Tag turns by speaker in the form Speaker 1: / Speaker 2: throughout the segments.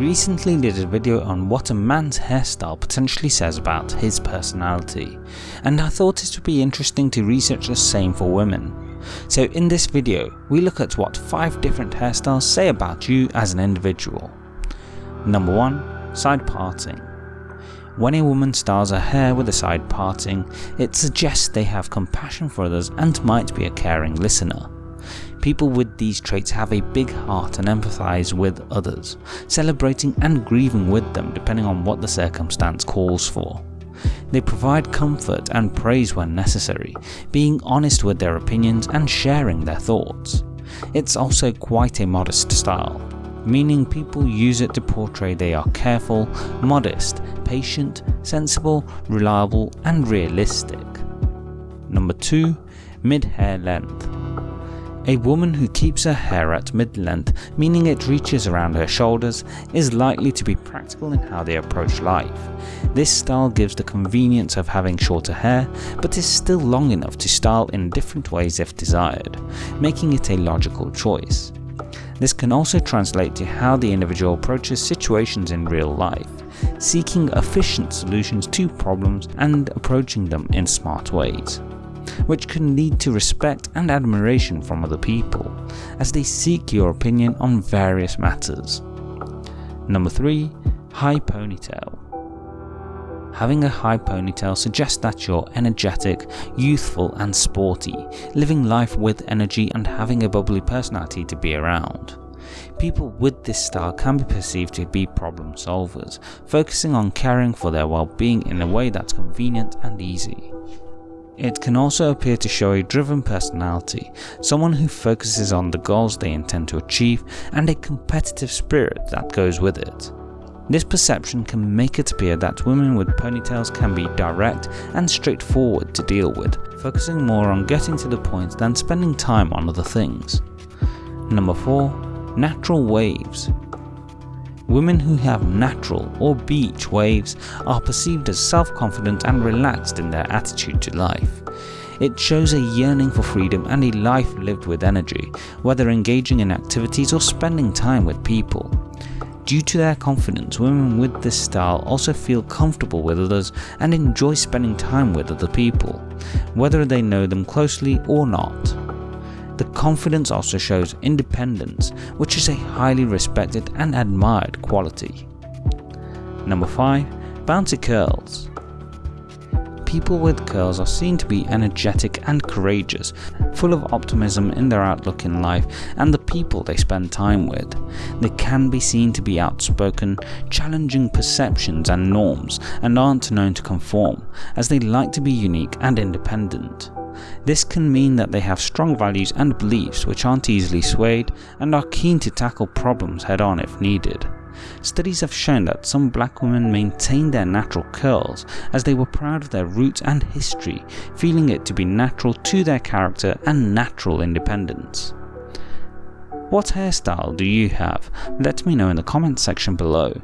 Speaker 1: recently did a video on what a man's hairstyle potentially says about his personality, and I thought it would be interesting to research the same for women. So in this video, we look at what 5 different hairstyles say about you as an individual. Number 1. Side parting. When a woman styles her hair with a side parting, it suggests they have compassion for others and might be a caring listener. People with these traits have a big heart and empathise with others, celebrating and grieving with them depending on what the circumstance calls for. They provide comfort and praise when necessary, being honest with their opinions and sharing their thoughts. It's also quite a modest style, meaning people use it to portray they are careful, modest, patient, sensible, reliable and realistic. Number 2. Mid-hair length a woman who keeps her hair at mid-length, meaning it reaches around her shoulders, is likely to be practical in how they approach life. This style gives the convenience of having shorter hair, but is still long enough to style in different ways if desired, making it a logical choice. This can also translate to how the individual approaches situations in real life, seeking efficient solutions to problems and approaching them in smart ways which can lead to respect and admiration from other people, as they seek your opinion on various matters. Number 3. High Ponytail Having a high ponytail suggests that you're energetic, youthful and sporty, living life with energy and having a bubbly personality to be around. People with this style can be perceived to be problem solvers, focusing on caring for their well-being in a way that's convenient and easy. It can also appear to show a driven personality, someone who focuses on the goals they intend to achieve and a competitive spirit that goes with it. This perception can make it appear that women with ponytails can be direct and straightforward to deal with, focusing more on getting to the point than spending time on other things. Number 4. Natural Waves Women who have natural or beach waves are perceived as self-confident and relaxed in their attitude to life. It shows a yearning for freedom and a life lived with energy, whether engaging in activities or spending time with people. Due to their confidence, women with this style also feel comfortable with others and enjoy spending time with other people, whether they know them closely or not. The confidence also shows independence, which is a highly respected and admired quality. Number 5. Bouncy Curls People with curls are seen to be energetic and courageous, full of optimism in their outlook in life and the people they spend time with. They can be seen to be outspoken, challenging perceptions and norms, and aren't known to conform, as they like to be unique and independent. This can mean that they have strong values and beliefs which aren't easily swayed and are keen to tackle problems head on if needed. Studies have shown that some black women maintained their natural curls as they were proud of their roots and history, feeling it to be natural to their character and natural independence. What hairstyle do you have? Let me know in the comments section below.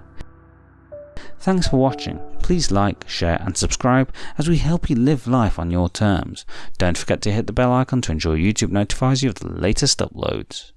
Speaker 1: Thanks for watching. Please like, share and subscribe as we help you live life on your terms. Don't forget to hit the bell icon to ensure YouTube notifies you of the latest uploads.